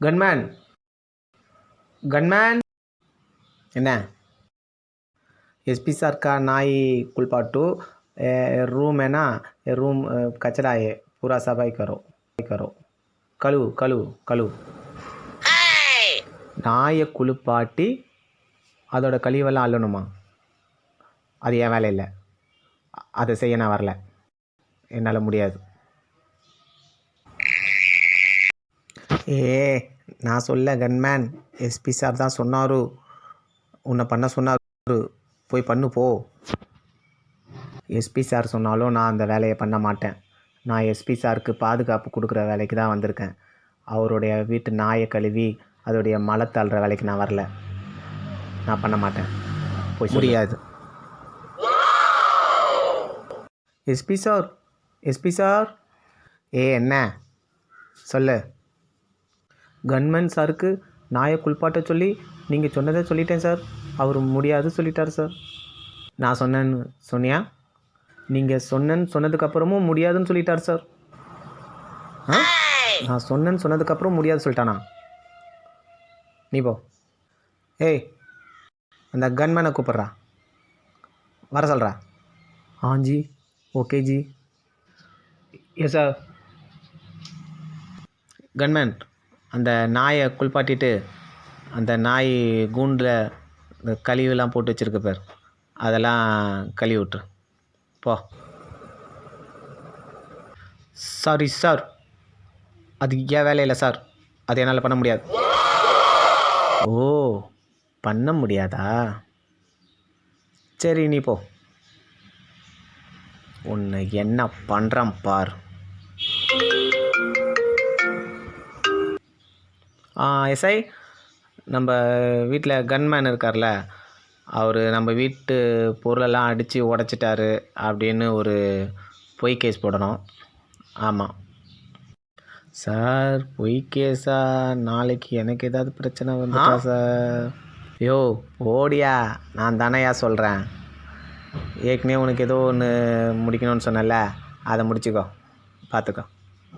Gunman gunman என்ன S P sir का नाई कुलपाटू रूम है ना रूम कचरा है पूरा सफाई करो करो கழுவு கழுவு கழுவு நாயை குளிப்பாட்டி அதோட கழிவெல்லாம் அள்ளணுமா அது என் வேலை இல்லை அதை செய்ய நான் வரல என்னால் முடியாது ஏ நான் சொல்ல கன்மேன் எஸ்பி சார் தான் சொன்னாரு. உன்னை பண்ண சொன்னாரு. போய் பண்ணு போ. எஸ்பி சார் சொன்னாலும் நான் அந்த வேலையை பண்ண மாட்டேன். நான் எஸ்பி சாருக்கு பாதுகாப்பு கொடுக்குற வேலைக்கு தான் வந்திருக்கேன். அவருடைய வீட்டு நாயை கழுவி அதோடைய மலை தள்ளுற வேலைக்கு நான் வரல. நான் பண்ண மாட்டேன். போய் முடியாது. SP sir SP sir. ஏ என்ன? சொல்லு. கன்மேன் சாருக்கு நாயை குளிப்பாட்ட சொல்லி நீங்கள் சொன்னதை சொல்லிட்டேன் சார். அவர் முடியாது சொல்லிட்டார் சார். நான் சொன்னேன்னு சொன்னியா? நீங்கள் சொன்னேன்னு சொன்னதுக்கப்புறமும் முடியாதுன்னு சொல்லிட்டார் சார். ஆ? நான் சொன்னேன்னு சொன்னதுக்கப்புறம் முடியாது சொல்லிட்டானா? நீ போ. ஏய் அந்த கன்மேனை கூப்பிட்றா. வர சொல்கிறா ஆஞ்சி okay ji. Yes sir. Gunman. அந்த நாயை குளிப்பாட்டிட்டு அந்த நாய் கூண்டில் இந்த கழிவுலாம் போட்டு வச்சுருக்கு பேர். அதெல்லாம் கழுவி விட்டுரு போ. சாரி சார் அது ஏன் வேலை இல்லை சார் அது என்னால் பண்ண முடியாது. ஓ பண்ண முடியாதா? சரி நீ போ. உன்னை என்ன பண்ணுறான் பார். எஸ்ஐ நம்ம வீட்டில் கன்மேன் இருக்கார்ல அவர் நம்ம வீட்டு பொருளெல்லாம் அடித்து உடச்சிட்டாரு அப்படின்னு ஒரு பொய் கேஸ் போடணும். ஆமாம் சார் பொய் கேஸா நாளைக்கு எனக்கு ஏதாவது பிரச்சனை வந்துட்டா சார்? யோ ஓடியா நான் தானேயா சொல்கிறேன் ஏற்கனவே உனக்கு ஏதோ ஒன்று முடிக்கணும்னு சொன்னல அதை முடிச்சுக்கோ. பார்த்துக்கோ.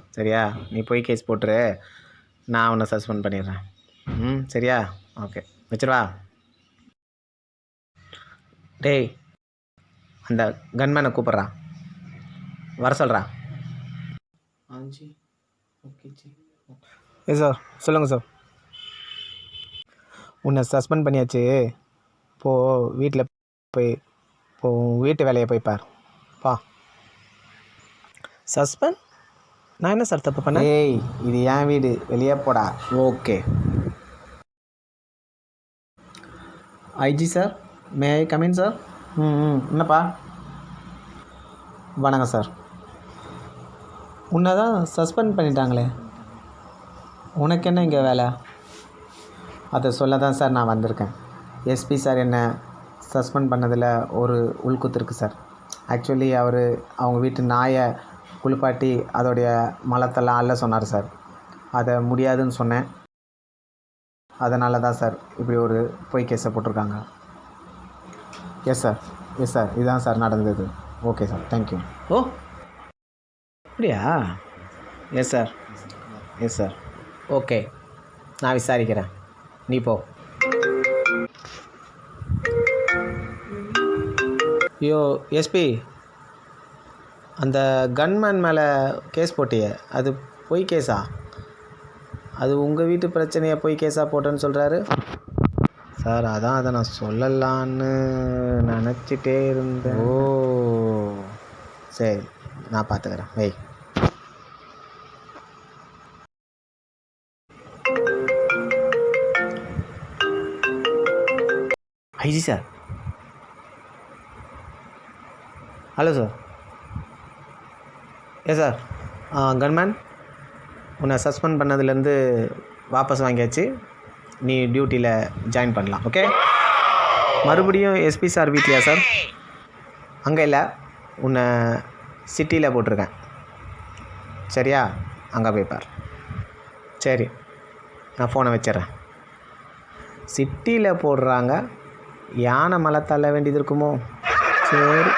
சரியா? நீ பொய் கேஸ் போட்டுரு. நான் உன்னை சஸ்பெண்ட் பண்ணிடுறேன். ம் சரியா? ஓகே வச்சிருவா? டேய் அந்த கன்மேனை கூப்பிட்றா. வர சொல்கிறா ஓகே ஜி. ஏ சார் சொல்லுங்கள் சார் உன்னை சஸ்பெண்ட் பண்ணியாச்சு. இப்போது வீட்டில் போய் இப்போ உன் வீட்டு வேலையை போய் பார். பா சஸ்பெண்ட் நான் என்ன சார் தப்பு பண்ணேன்? ஏய் இது என் வீடு. வெளியே போடா. Okay. IG sir may I come in sir ம் ம். என்னப்பா? வணக்கம் சார் உன்னை தான் சஸ்பெண்ட் பண்ணிட்டாங்களே. உனக்கு என்ன இங்கே வேலை? அதை சொல்ல தான் சார் நான் வந்திருக்கேன். எஸ்பி சார் என்னை சஸ்பெண்ட் பண்ணதில் ஒரு உள்குத்து இருக்குது சார் ஆக்சுவலி அவர் அவங்க வீட்டு நாயை குளிப்பாட்டி அதோடைய மலத்தெல்லாம் அள்ள சொன்னார் சார். அதை முடியாதுன்னு சொன்னேன். அதனால தான் சார் இப்படி ஒரு பொய் கேஸை போட்டிருக்காங்க. எஸ் சார் எஸ் சார் இதுதான் சார் நடந்தது. ஓகே சார் தேங்க்யூ ஓ! அப்படியா? Yes sir yes sir okay நான் விசாரிக்கிறேன். நீ போ. ஐயோ எஸ்பி அந்த கன்மேன் மேலே கேஸ் போட்டியே அது பொய் கேஸா அது உங்கள் வீட்டு பிரச்சனையை பொய் கேஸாக போட்டேன்னு சொல்கிறாரு சார் அதான் அதை நான் சொல்லலான்னு நினச்சிட்டே இருந்தேன். ஓ. சரி நான் பார்த்துக்கிறேன். வை. IG sir. Hello sir. Yes sir gunman உன்னை சஸ்பெண்ட் பண்ணதுலேருந்து வாபஸ் வாங்கியாச்சு. நீ டியூட்டியில் ஜாயின் பண்ணலாம் ஓகே மறுபடியும் எஸ்பி சார் வீட்லையா சார் அங்கே இல்லை. உன்னை சிட்டியில் போட்டிருக்கேன். சரியா? அங்கே போய் பார். சரி. நான் ஃபோனை வச்சிடுறேன். சிட்டியில் போடுறாங்க. யானை மலை தள்ள வேண்டியது இருக்குமோ? சரி.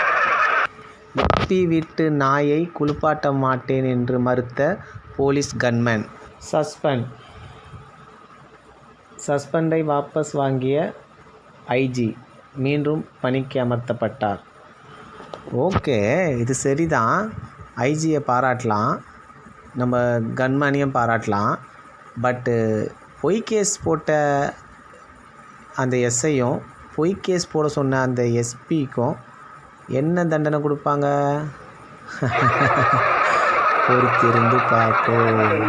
எப்பி வீட்டு நாயை குளிப்பாட்ட மாட்டேன் என்று மறுத்த போலீஸ் கன்மேன். சஸ்பெண்ட். சஸ்பெண்டை வாபஸ் வாங்கிய ஐஜி மீண்டும் பணிக்கு அமர்த்தப்பட்டார். ஓகே இது சரிதான். ஐஜியை பாராட்டலாம். நம்ம கன்மேனையும் பாராட்டலாம். பட்டு பொய் கேஸ் போட்ட அந்த எஸ்ஐயும் பொய் கேஸ் போட சொன்ன அந்த எஸ்பிக்கும் என்ன தண்டனை கொடுப்பாங்க? பொறுத்திருந்து பார்ப்போம்.